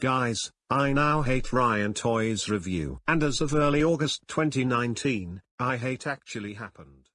Guys, I now hate Ryan Toys review. And as of early August 2019, I hate actually happened.